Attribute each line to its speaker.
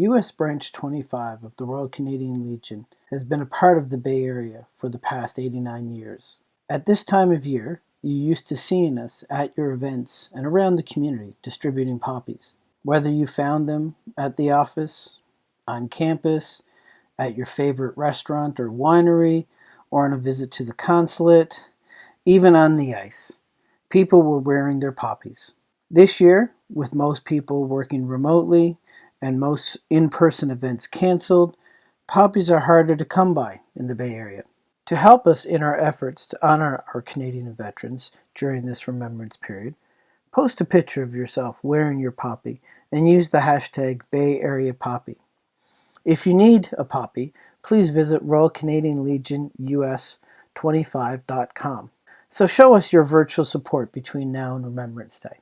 Speaker 1: U.S. Branch 25 of the Royal Canadian Legion has been a part of the Bay Area for the past 89 years. At this time of year, you used to seeing us at your events and around the community distributing poppies. Whether you found them at the office, on campus, at your favorite restaurant or winery, or on a visit to the consulate, even on the ice, people were wearing their poppies. This year, with most people working remotely and most in-person events canceled, poppies are harder to come by in the Bay Area. To help us in our efforts to honor our Canadian veterans during this remembrance period, post a picture of yourself wearing your poppy and use the hashtag Bay Area Poppy. If you need a poppy, please visit Royal Canadian Legion US 25.com. So show us your virtual support between now and Remembrance Day.